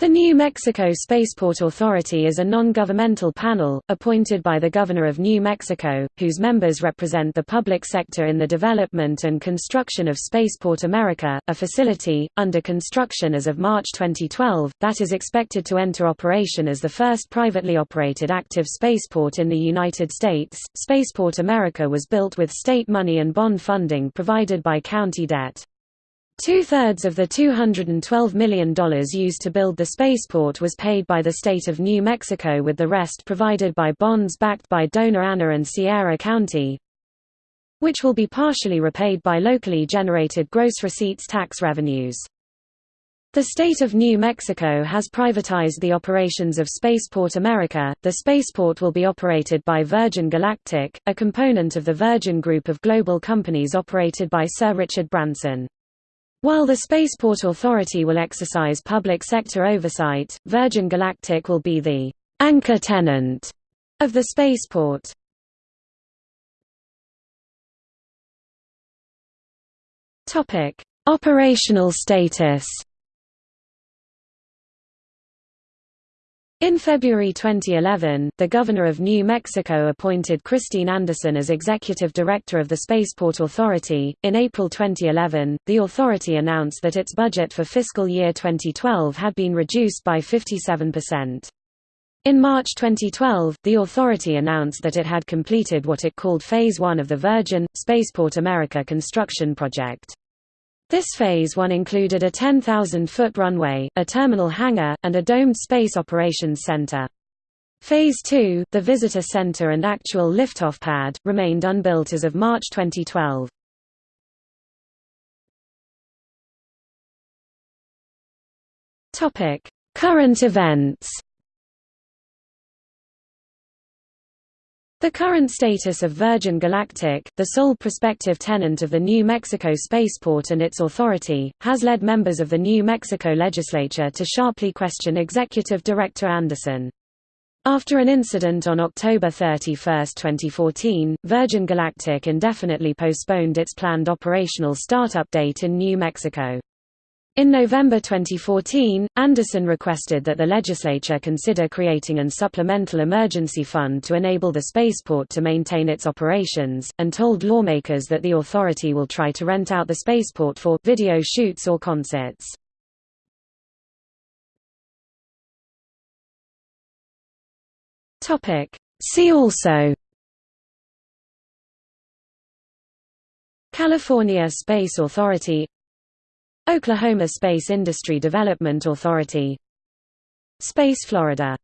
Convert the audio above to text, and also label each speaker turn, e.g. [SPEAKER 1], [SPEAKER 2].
[SPEAKER 1] The New Mexico Spaceport Authority is a non-governmental panel, appointed by the Governor of New Mexico, whose members represent the public sector in the development and construction of Spaceport America, a facility, under construction as of March 2012, that is expected to enter operation as the first privately operated active spaceport in the United States. Spaceport America was built with state money and bond funding provided by county debt. Two-thirds of the $212 million used to build the spaceport was paid by the state of New Mexico with the rest provided by bonds backed by Doña Ana and Sierra County, which will be partially repaid by locally generated gross receipts tax revenues. The state of New Mexico has privatized the operations of Spaceport America. The spaceport will be operated by Virgin Galactic, a component of the Virgin Group of global companies operated by Sir Richard Branson. While the Spaceport Authority will exercise public sector oversight, Virgin Galactic will be the anchor tenant of the spaceport. Topic: Operational status. In February 2011, the Governor of New Mexico appointed Christine Anderson as Executive Director of the Spaceport Authority. In April 2011, the authority announced that its budget for fiscal year 2012 had been reduced by 57%. In March 2012, the authority announced that it had completed what it called Phase 1 of the Virgin, Spaceport America construction project. This Phase 1 included a 10,000-foot runway, a terminal hangar, and a domed space operations center. Phase 2, the visitor center and actual liftoff pad, remained unbuilt as of March 2012. Current events The current status of Virgin Galactic, the sole prospective tenant of the New Mexico spaceport and its authority, has led members of the New Mexico legislature to sharply question Executive Director Anderson. After an incident on October 31, 2014, Virgin Galactic indefinitely postponed its planned operational startup date in New Mexico. In November 2014, Anderson requested that the legislature consider creating an supplemental emergency fund to enable the spaceport to maintain its operations, and told lawmakers that the authority will try to rent out the spaceport for video shoots or concerts. See also California Space Authority Oklahoma Space Industry Development Authority. Space Florida